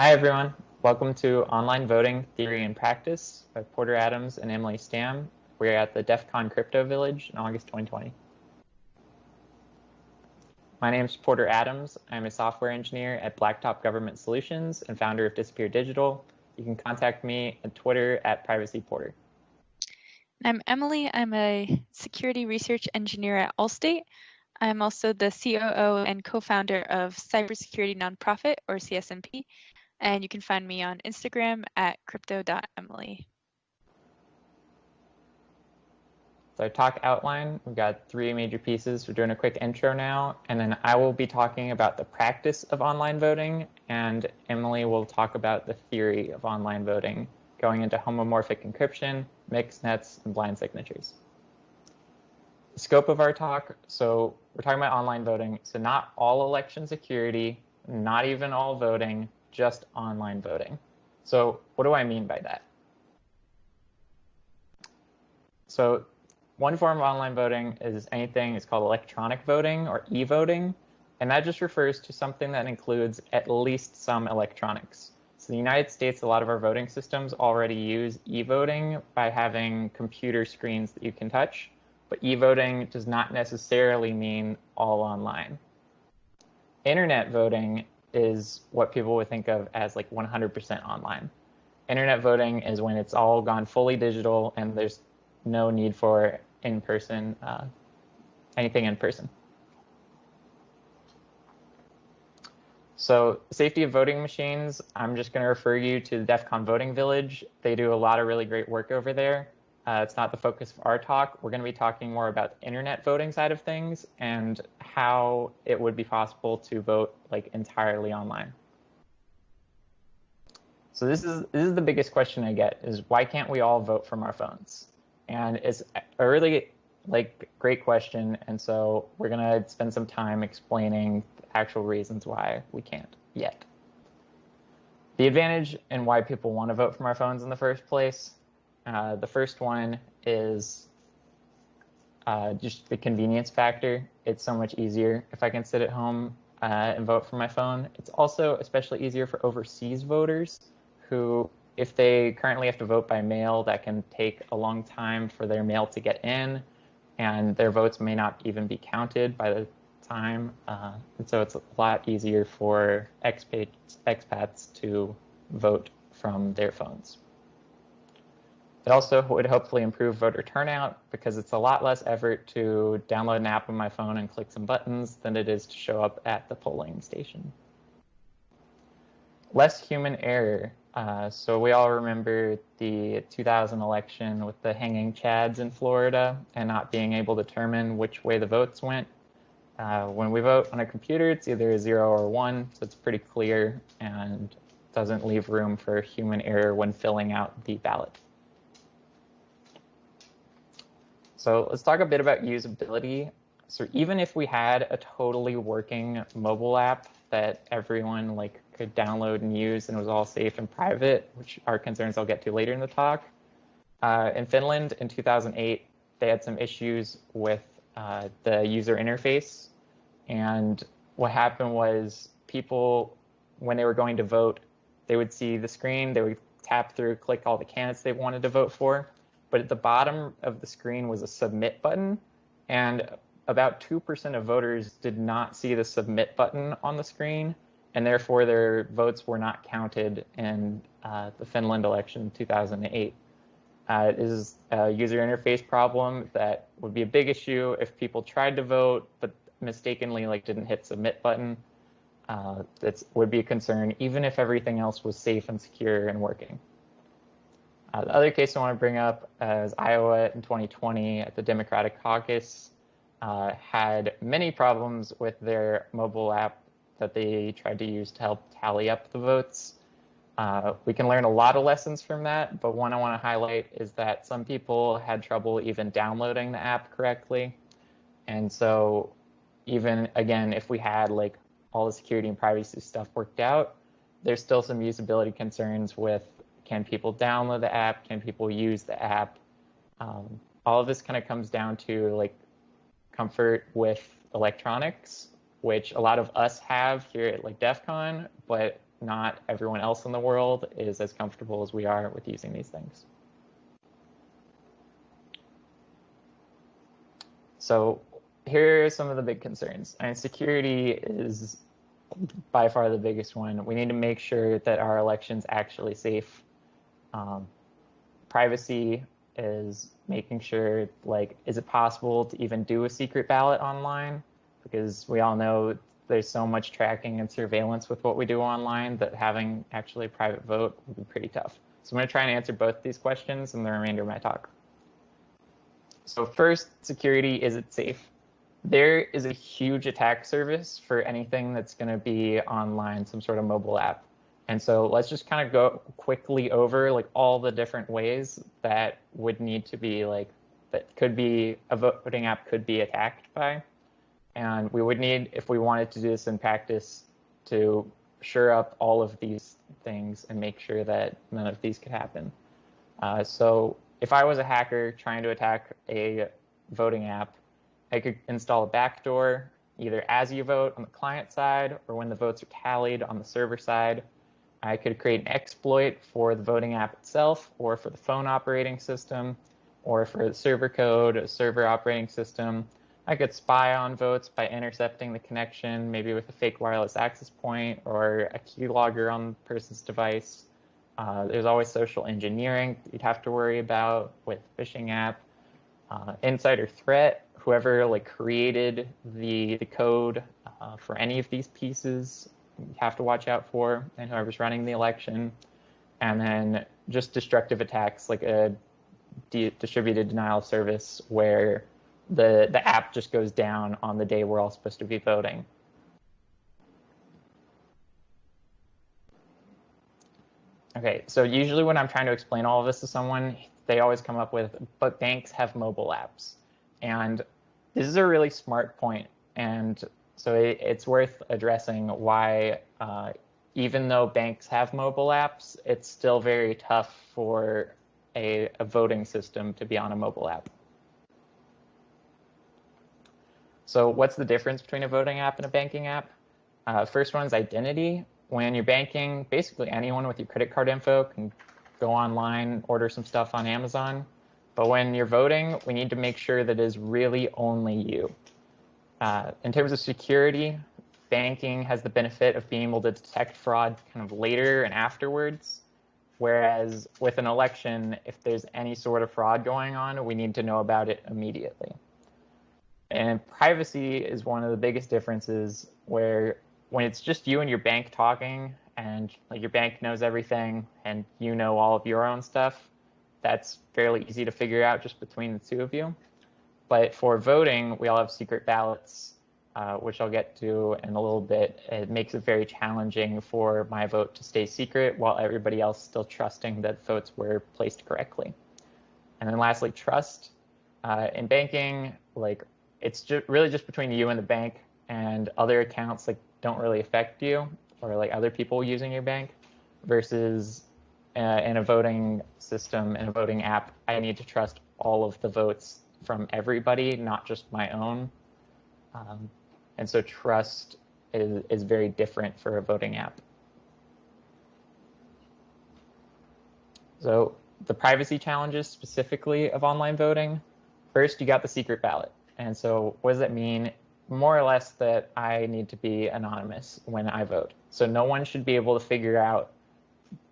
Hi, everyone. Welcome to Online Voting Theory and Practice by Porter Adams and Emily Stamm. We're at the DEF CON Crypto Village in August 2020. My name is Porter Adams. I'm a software engineer at Blacktop Government Solutions and founder of Disappear Digital. You can contact me at Twitter at PrivacyPorter. I'm Emily. I'm a security research engineer at Allstate. I'm also the COO and co-founder of cybersecurity nonprofit or CSNP, and you can find me on Instagram at crypto.emily. So talk outline, we've got three major pieces. We're doing a quick intro now, and then I will be talking about the practice of online voting, and Emily will talk about the theory of online voting, going into homomorphic encryption, mixed nets, and blind signatures. The scope of our talk, so we're talking about online voting, so not all election security, not even all voting, just online voting. So what do I mean by that? So one form of online voting is anything, it's called electronic voting or e-voting. And that just refers to something that includes at least some electronics. So the United States, a lot of our voting systems already use e-voting by having computer screens that you can touch. But e-voting does not necessarily mean all online. Internet voting is what people would think of as like 100% online. Internet voting is when it's all gone fully digital and there's no need for in-person, uh, anything in person. So safety of voting machines, I'm just going to refer you to the DEF CON Voting Village. They do a lot of really great work over there. Uh, it's not the focus of our talk. We're going to be talking more about the internet voting side of things and how it would be possible to vote like entirely online. So this is this is the biggest question I get is why can't we all vote from our phones? And it's a really like great question. And so we're going to spend some time explaining the actual reasons why we can't yet. The advantage and why people want to vote from our phones in the first place uh, the first one is uh, just the convenience factor. It's so much easier if I can sit at home uh, and vote from my phone. It's also especially easier for overseas voters who, if they currently have to vote by mail, that can take a long time for their mail to get in, and their votes may not even be counted by the time. Uh, and so it's a lot easier for expats, expats to vote from their phones. It also would hopefully improve voter turnout because it's a lot less effort to download an app on my phone and click some buttons than it is to show up at the polling station. Less human error. Uh, so we all remember the 2000 election with the hanging chads in Florida and not being able to determine which way the votes went. Uh, when we vote on a computer, it's either a zero or one, so it's pretty clear and doesn't leave room for human error when filling out the ballot. So let's talk a bit about usability. So even if we had a totally working mobile app that everyone like could download and use and was all safe and private, which are concerns I'll get to later in the talk. Uh, in Finland in 2008, they had some issues with uh, the user interface. And what happened was people, when they were going to vote, they would see the screen, they would tap through, click all the candidates they wanted to vote for but at the bottom of the screen was a submit button, and about 2% of voters did not see the submit button on the screen, and therefore their votes were not counted in uh, the Finland election in 2008. Uh, it is a user interface problem that would be a big issue if people tried to vote but mistakenly like didn't hit submit button. Uh, that would be a concern even if everything else was safe and secure and working. Uh, the other case I want to bring up is Iowa in 2020 at the Democratic caucus uh, had many problems with their mobile app that they tried to use to help tally up the votes. Uh, we can learn a lot of lessons from that, but one I want to highlight is that some people had trouble even downloading the app correctly. And so even, again, if we had like all the security and privacy stuff worked out, there's still some usability concerns with can people download the app? Can people use the app? Um, all of this kind of comes down to like comfort with electronics, which a lot of us have here at like DEF CON, but not everyone else in the world is as comfortable as we are with using these things. So here are some of the big concerns. And security is by far the biggest one. We need to make sure that our election's actually safe. Um, privacy is making sure, like, is it possible to even do a secret ballot online? Because we all know there's so much tracking and surveillance with what we do online that having actually a private vote would be pretty tough. So I'm going to try and answer both these questions in the remainder of my talk. So first, security, is it safe? There is a huge attack surface for anything that's going to be online, some sort of mobile app. And so let's just kind of go quickly over like all the different ways that would need to be like that could be a voting app could be attacked by. And we would need, if we wanted to do this in practice, to shore up all of these things and make sure that none of these could happen. Uh, so if I was a hacker trying to attack a voting app, I could install a backdoor either as you vote on the client side or when the votes are tallied on the server side. I could create an exploit for the voting app itself or for the phone operating system or for the server code, a server operating system. I could spy on votes by intercepting the connection, maybe with a fake wireless access point or a keylogger on the person's device. Uh, there's always social engineering you'd have to worry about with phishing app. Uh, insider threat, whoever like created the, the code uh, for any of these pieces have to watch out for and whoever's running the election. And then just destructive attacks like a distributed denial of service where the, the app just goes down on the day we're all supposed to be voting. Okay, so usually when I'm trying to explain all of this to someone, they always come up with, but banks have mobile apps. And this is a really smart. And so it, it's worth addressing why, uh, even though banks have mobile apps, it's still very tough for a, a voting system to be on a mobile app. So what's the difference between a voting app and a banking app? Uh, first one's identity. When you're banking, basically anyone with your credit card info can go online, order some stuff on Amazon. But when you're voting, we need to make sure that is really only you. Uh, in terms of security, banking has the benefit of being able to detect fraud kind of later and afterwards. Whereas with an election, if there's any sort of fraud going on, we need to know about it immediately. And privacy is one of the biggest differences where when it's just you and your bank talking and like your bank knows everything and you know all of your own stuff, that's fairly easy to figure out just between the two of you. But for voting, we all have secret ballots, uh, which I'll get to in a little bit. It makes it very challenging for my vote to stay secret while everybody else still trusting that votes were placed correctly. And then lastly, trust. Uh, in banking, like it's just really just between you and the bank and other accounts like don't really affect you or like other people using your bank versus uh, in a voting system in a voting app i need to trust all of the votes from everybody not just my own um, and so trust is, is very different for a voting app so the privacy challenges specifically of online voting first you got the secret ballot and so what does that mean? More or less that I need to be anonymous when I vote. So no one should be able to figure out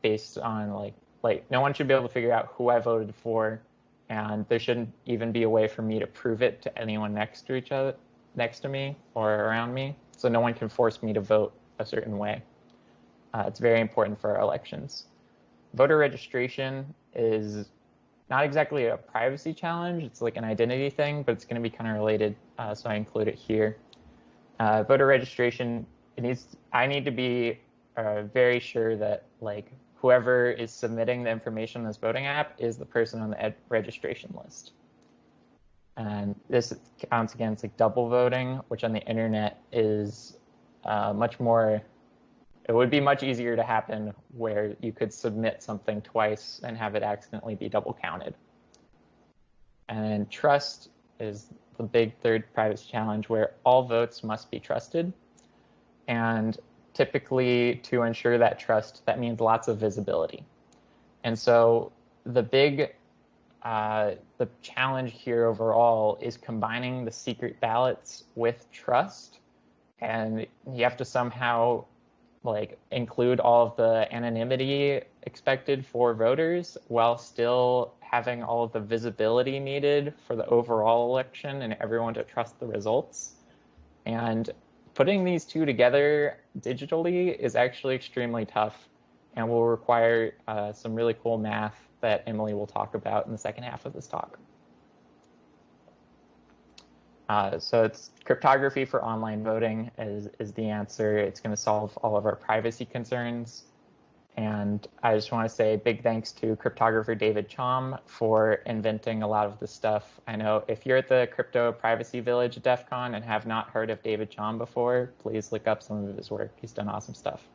based on like like no one should be able to figure out who I voted for and there shouldn't even be a way for me to prove it to anyone next to each other next to me or around me. So no one can force me to vote a certain way. Uh, it's very important for our elections. Voter registration is not exactly a privacy challenge. It's like an identity thing, but it's going to be kind of related, uh, so I include it here. Uh, voter registration, it needs. I need to be uh, very sure that like whoever is submitting the information in this voting app is the person on the registration list. And this counts against like double voting, which on the internet is uh, much more it would be much easier to happen where you could submit something twice and have it accidentally be double counted. And trust is the big third privacy challenge where all votes must be trusted. And typically to ensure that trust, that means lots of visibility. And so the big uh, the challenge here overall is combining the secret ballots with trust. And you have to somehow like include all of the anonymity expected for voters while still having all of the visibility needed for the overall election and everyone to trust the results. And putting these two together digitally is actually extremely tough and will require uh, some really cool math that Emily will talk about in the second half of this talk. Uh, so it's cryptography for online voting is, is the answer. It's going to solve all of our privacy concerns. And I just want to say big thanks to cryptographer David Chaum for inventing a lot of this stuff. I know if you're at the Crypto Privacy Village at DEF CON and have not heard of David Chaum before, please look up some of his work. He's done awesome stuff.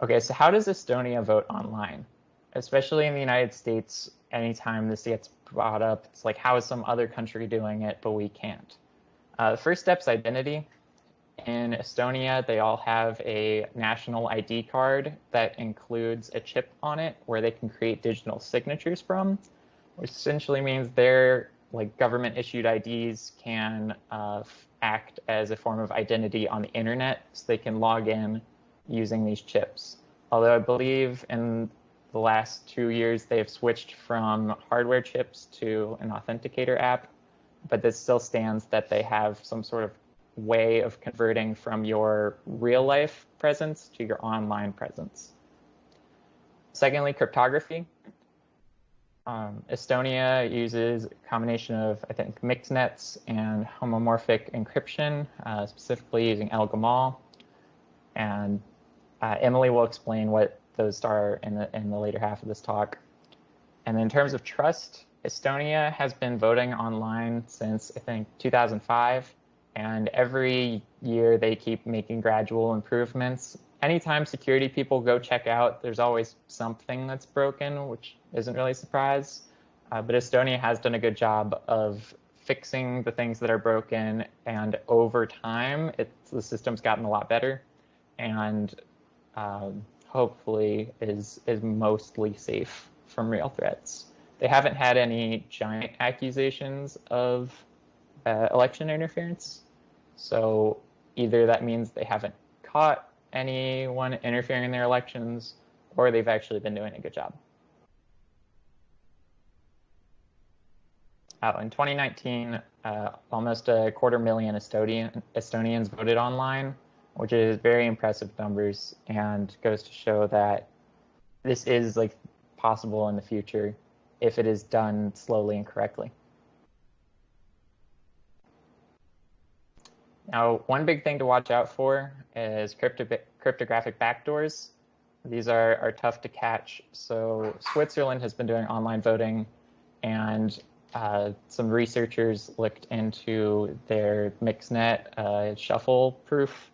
Okay, so how does Estonia vote online? Especially in the United States, anytime this gets brought up, it's like, how is some other country doing it, but we can't? Uh, the first step's identity. In Estonia, they all have a national ID card that includes a chip on it where they can create digital signatures from, which essentially means their like government issued IDs can uh, act as a form of identity on the internet so they can log in using these chips. Although I believe in the last two years they've switched from hardware chips to an authenticator app, but this still stands that they have some sort of way of converting from your real life presence to your online presence. Secondly, cryptography. Um, Estonia uses a combination of, I think, mixnets and homomorphic encryption, uh, specifically using El-Gamal. And uh, Emily will explain what those are in the, in the later half of this talk. And in terms of trust, Estonia has been voting online since, I think, 2005. And every year they keep making gradual improvements. Anytime security people go check out, there's always something that's broken, which isn't really a surprise. Uh, but Estonia has done a good job of fixing the things that are broken. And over time, the system's gotten a lot better. And um, hopefully is is mostly safe from real threats. They haven't had any giant accusations of uh, election interference, so either that means they haven't caught anyone interfering in their elections, or they've actually been doing a good job. Uh, in 2019, uh, almost a quarter million Estonian, Estonians voted online, which is very impressive numbers and goes to show that this is like possible in the future if it is done slowly and correctly. Now, one big thing to watch out for is crypto cryptographic backdoors. These are, are tough to catch. So Switzerland has been doing online voting and uh, some researchers looked into their MixNet uh, shuffle proof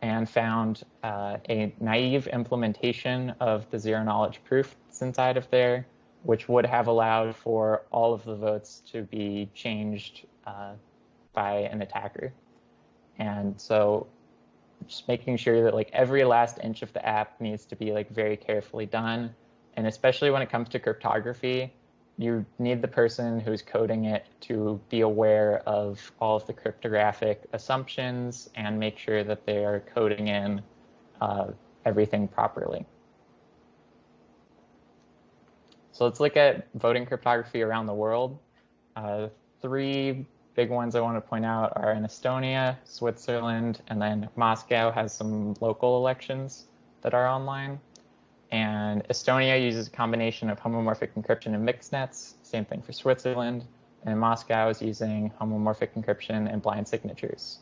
and found uh, a naive implementation of the zero knowledge proof that's inside of there, which would have allowed for all of the votes to be changed uh, by an attacker. And so just making sure that like every last inch of the app needs to be like very carefully done. And especially when it comes to cryptography, you need the person who's coding it to be aware of all of the cryptographic assumptions and make sure that they are coding in uh, everything properly. So let's look at voting cryptography around the world. Uh, three big ones I want to point out are in Estonia, Switzerland, and then Moscow has some local elections that are online. And Estonia uses a combination of homomorphic encryption and mixed nets, same thing for Switzerland. And Moscow is using homomorphic encryption and blind signatures.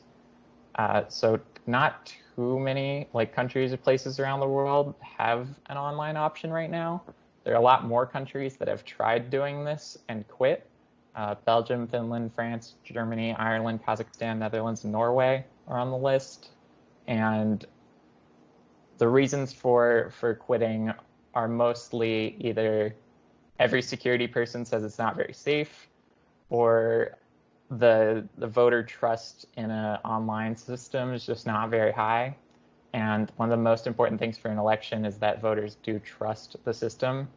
Uh, so not too many like countries or places around the world have an online option right now. There are a lot more countries that have tried doing this and quit. Uh, Belgium, Finland, France, Germany, Ireland, Kazakhstan, Netherlands, and Norway are on the list. And the reasons for for quitting are mostly either every security person says it's not very safe, or the the voter trust in an online system is just not very high. And one of the most important things for an election is that voters do trust the system.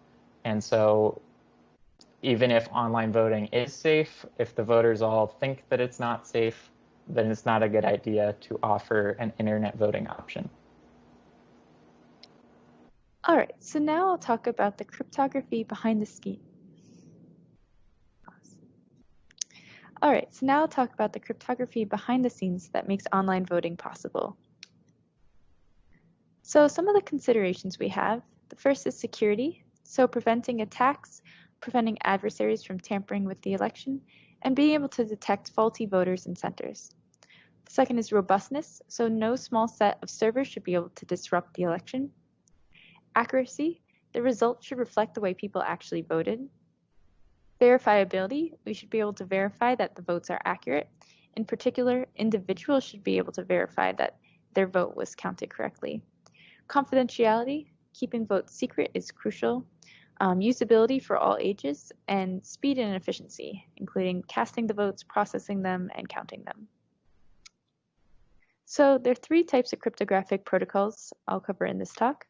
And so even if online voting is safe, if the voters all think that it's not safe, then it's not a good idea to offer an internet voting option. All right, so now I'll talk about the cryptography behind the scheme. All right, so now I'll talk about the cryptography behind the scenes that makes online voting possible. So some of the considerations we have, the first is security, so preventing attacks, preventing adversaries from tampering with the election, and being able to detect faulty voters and centers. The second is robustness, so no small set of servers should be able to disrupt the election. Accuracy, the results should reflect the way people actually voted. Verifiability, we should be able to verify that the votes are accurate. In particular, individuals should be able to verify that their vote was counted correctly. Confidentiality, keeping votes secret is crucial. Um, usability for all ages, and speed and efficiency, including casting the votes, processing them, and counting them. So there are three types of cryptographic protocols I'll cover in this talk,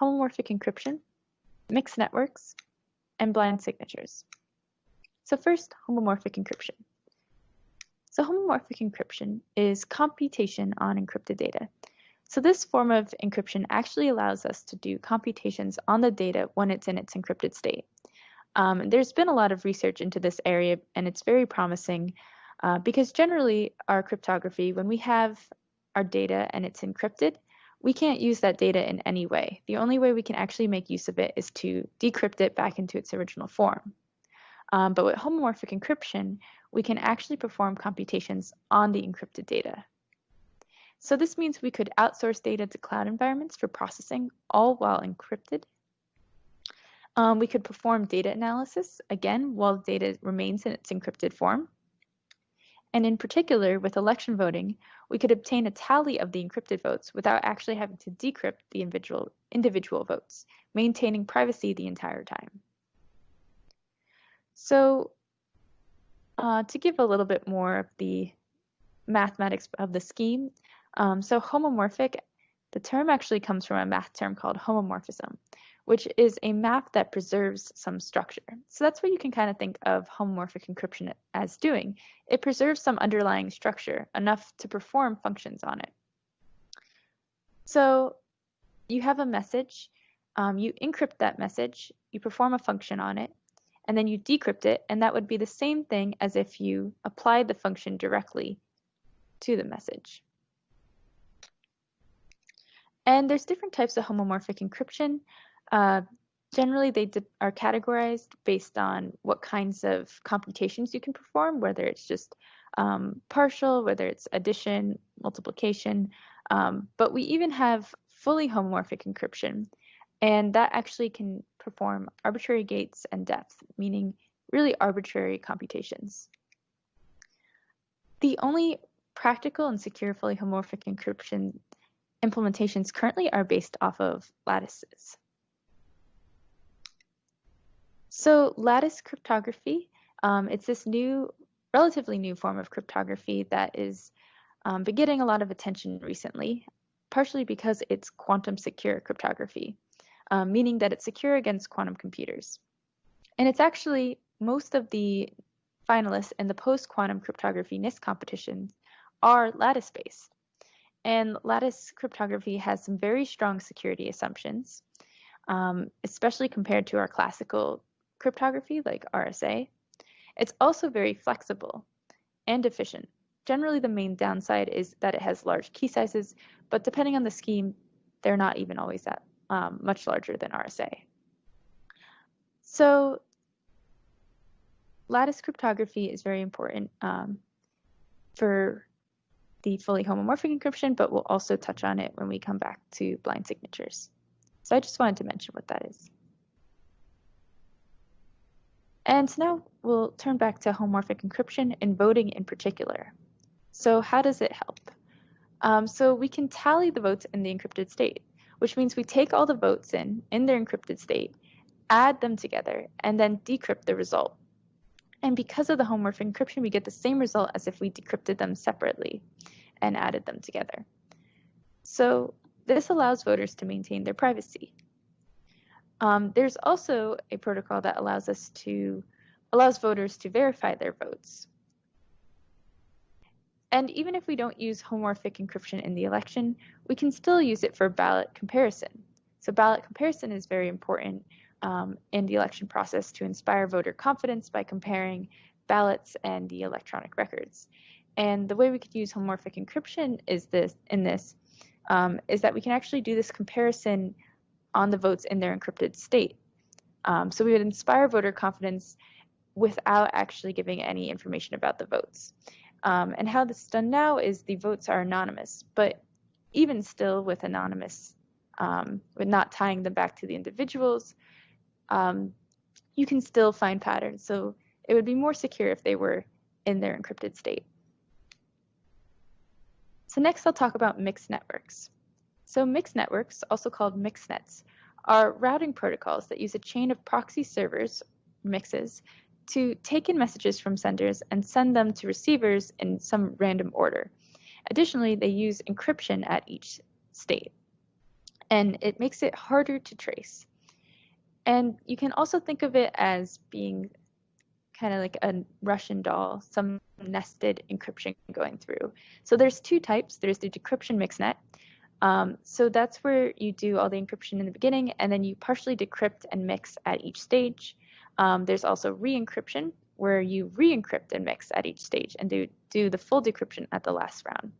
homomorphic encryption, mixed networks, and blind signatures. So first, homomorphic encryption. So homomorphic encryption is computation on encrypted data. So this form of encryption actually allows us to do computations on the data when it's in its encrypted state. Um, there's been a lot of research into this area and it's very promising uh, because generally our cryptography, when we have our data and it's encrypted, we can't use that data in any way. The only way we can actually make use of it is to decrypt it back into its original form. Um, but with homomorphic encryption, we can actually perform computations on the encrypted data. So this means we could outsource data to cloud environments for processing, all while encrypted. Um, we could perform data analysis, again, while the data remains in its encrypted form. And in particular, with election voting, we could obtain a tally of the encrypted votes without actually having to decrypt the individual, individual votes, maintaining privacy the entire time. So uh, to give a little bit more of the mathematics of the scheme, um, so homomorphic, the term actually comes from a math term called homomorphism, which is a map that preserves some structure. So that's what you can kind of think of homomorphic encryption as doing. It preserves some underlying structure, enough to perform functions on it. So you have a message, um, you encrypt that message, you perform a function on it, and then you decrypt it, and that would be the same thing as if you applied the function directly to the message. And there's different types of homomorphic encryption. Uh, generally, they are categorized based on what kinds of computations you can perform, whether it's just um, partial, whether it's addition, multiplication. Um, but we even have fully homomorphic encryption, and that actually can perform arbitrary gates and depth, meaning really arbitrary computations. The only practical and secure fully homomorphic encryption implementations currently are based off of lattices. So lattice cryptography, um, it's this new, relatively new form of cryptography that is um, been getting a lot of attention recently, partially because it's quantum secure cryptography, um, meaning that it's secure against quantum computers. And it's actually most of the finalists in the post-quantum cryptography NIST competitions are lattice-based. And lattice cryptography has some very strong security assumptions, um, especially compared to our classical cryptography like RSA. It's also very flexible and efficient. Generally, the main downside is that it has large key sizes, but depending on the scheme, they're not even always that um, much larger than RSA. So lattice cryptography is very important um, for the fully homomorphic encryption, but we'll also touch on it when we come back to blind signatures. So I just wanted to mention what that is. And now we'll turn back to homomorphic encryption and voting in particular. So how does it help? Um, so we can tally the votes in the encrypted state, which means we take all the votes in, in their encrypted state, add them together, and then decrypt the result. And because of the homomorphic encryption, we get the same result as if we decrypted them separately and added them together. So this allows voters to maintain their privacy. Um, there's also a protocol that allows us to allows voters to verify their votes. And even if we don't use homomorphic encryption in the election, we can still use it for ballot comparison. So ballot comparison is very important um, in the election process to inspire voter confidence by comparing ballots and the electronic records. And the way we could use homomorphic encryption is this in this um, is that we can actually do this comparison on the votes in their encrypted state. Um, so we would inspire voter confidence without actually giving any information about the votes. Um, and how this is done now is the votes are anonymous, but even still with anonymous, um, with not tying them back to the individuals, um, you can still find patterns. So it would be more secure if they were in their encrypted state. So next I'll talk about mixed networks. So mixed networks, also called mixed nets, are routing protocols that use a chain of proxy servers, mixes, to take in messages from senders and send them to receivers in some random order. Additionally, they use encryption at each state, and it makes it harder to trace. And you can also think of it as being kind of like a Russian doll, some nested encryption going through. So there's two types. There's the decryption mixnet. Um, so that's where you do all the encryption in the beginning, and then you partially decrypt and mix at each stage. Um, there's also re-encryption, where you re-encrypt and mix at each stage and do, do the full decryption at the last round.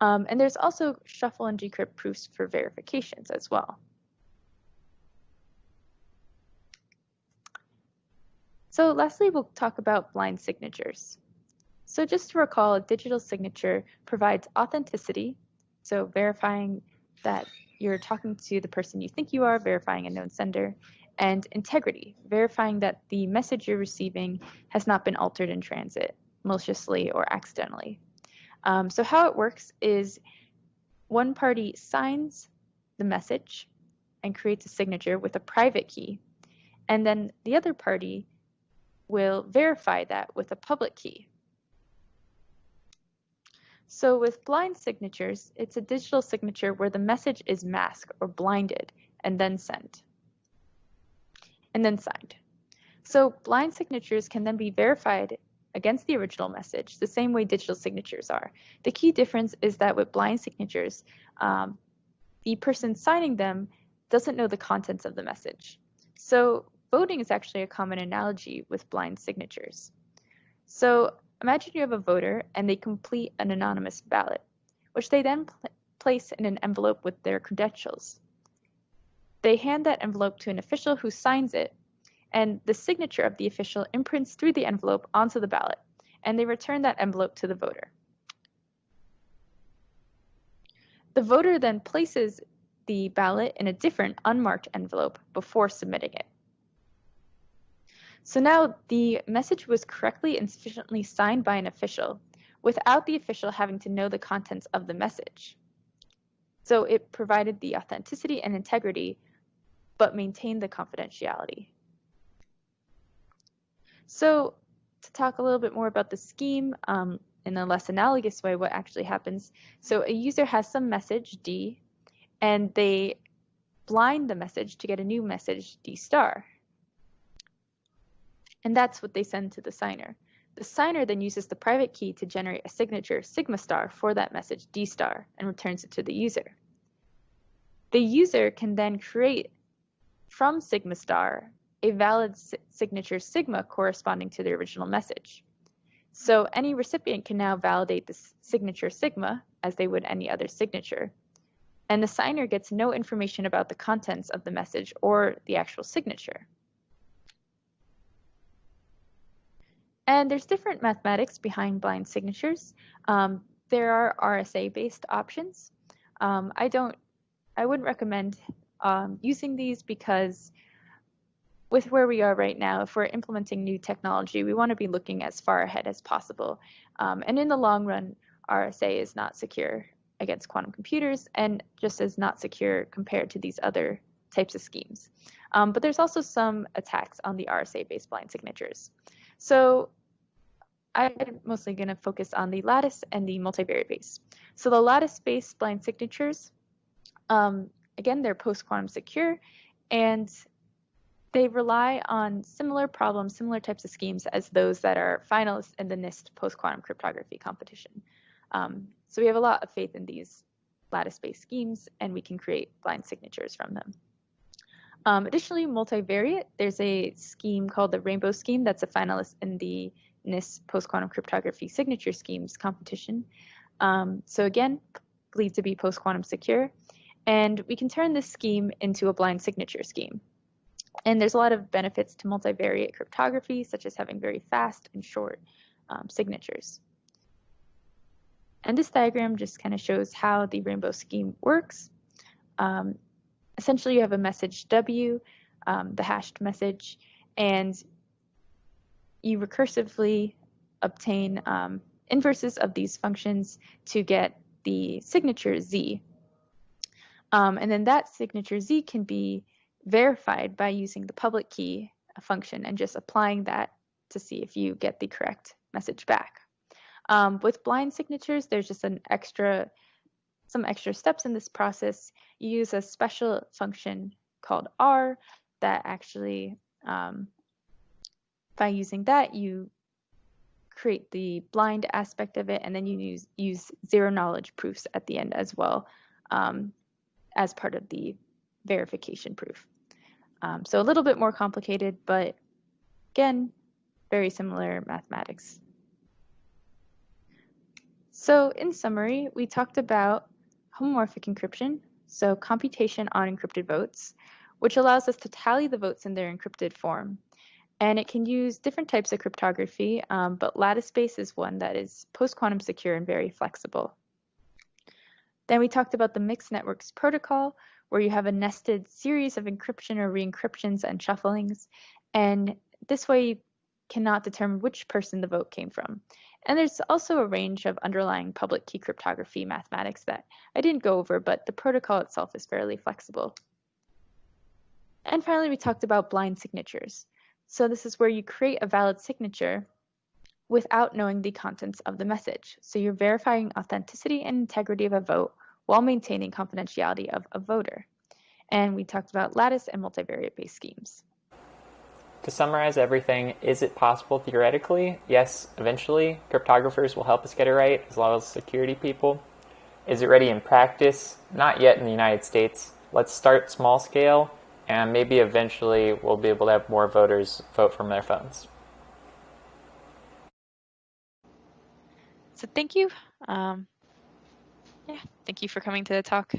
Um, and there's also shuffle and decrypt proofs for verifications as well. So lastly, we'll talk about blind signatures. So just to recall, a digital signature provides authenticity, so verifying that you're talking to the person you think you are, verifying a known sender, and integrity, verifying that the message you're receiving has not been altered in transit, maliciously or accidentally. Um, so how it works is one party signs the message and creates a signature with a private key, and then the other party will verify that with a public key. So with blind signatures, it's a digital signature where the message is masked or blinded and then sent and then signed. So blind signatures can then be verified against the original message the same way digital signatures are. The key difference is that with blind signatures, um, the person signing them doesn't know the contents of the message. So voting is actually a common analogy with blind signatures. So imagine you have a voter and they complete an anonymous ballot, which they then pl place in an envelope with their credentials. They hand that envelope to an official who signs it, and the signature of the official imprints through the envelope onto the ballot, and they return that envelope to the voter. The voter then places the ballot in a different unmarked envelope before submitting it. So now the message was correctly and sufficiently signed by an official without the official having to know the contents of the message. So it provided the authenticity and integrity but maintained the confidentiality. So to talk a little bit more about the scheme um, in a less analogous way, what actually happens. So a user has some message D and they blind the message to get a new message D star. And that's what they send to the signer. The signer then uses the private key to generate a signature sigma star for that message D star and returns it to the user. The user can then create from Sigma star a valid signature sigma corresponding to the original message. So any recipient can now validate the signature sigma as they would any other signature. And the signer gets no information about the contents of the message or the actual signature. And there's different mathematics behind blind signatures. Um, there are RSA-based options. Um, I don't, I wouldn't recommend um, using these because with where we are right now, if we're implementing new technology, we want to be looking as far ahead as possible. Um, and in the long run, RSA is not secure against quantum computers and just as not secure compared to these other types of schemes. Um, but there's also some attacks on the RSA-based blind signatures. So I'm mostly going to focus on the lattice and the multivariate base. So the lattice-based blind signatures, um, again, they're post-quantum secure, and they rely on similar problems, similar types of schemes as those that are finalists in the NIST post-quantum cryptography competition. Um, so we have a lot of faith in these lattice-based schemes, and we can create blind signatures from them. Um, additionally, multivariate, there's a scheme called the Rainbow Scheme that's a finalist in the NIST post-quantum cryptography signature schemes competition. Um, so again, believed to be post-quantum secure. And we can turn this scheme into a blind signature scheme. And there's a lot of benefits to multivariate cryptography, such as having very fast and short um, signatures. And this diagram just kind of shows how the rainbow scheme works. Um, essentially, you have a message W, um, the hashed message, and you recursively obtain um, inverses of these functions to get the signature Z. Um, and then that signature Z can be verified by using the public key function and just applying that to see if you get the correct message back. Um, with blind signatures, there's just an extra, some extra steps in this process. You use a special function called R that actually, um, by using that, you create the blind aspect of it, and then you use, use zero knowledge proofs at the end as well um, as part of the verification proof. Um, so a little bit more complicated, but again, very similar mathematics. So in summary, we talked about homomorphic encryption, so computation on encrypted votes, which allows us to tally the votes in their encrypted form. And it can use different types of cryptography, um, but Lattice-based is one that is post-quantum secure and very flexible. Then we talked about the mixed networks protocol, where you have a nested series of encryption or re-encryptions and shufflings. And this way you cannot determine which person the vote came from. And there's also a range of underlying public key cryptography mathematics that I didn't go over, but the protocol itself is fairly flexible. And finally, we talked about blind signatures. So this is where you create a valid signature without knowing the contents of the message. So you're verifying authenticity and integrity of a vote while maintaining confidentiality of a voter. And we talked about lattice and multivariate based schemes. To summarize everything, is it possible theoretically? Yes, eventually. Cryptographers will help us get it right, as well as security people. Is it ready in practice? Not yet in the United States. Let's start small scale, and maybe eventually we'll be able to have more voters vote from their phones. So thank you. Um, yeah, thank you for coming to the talk.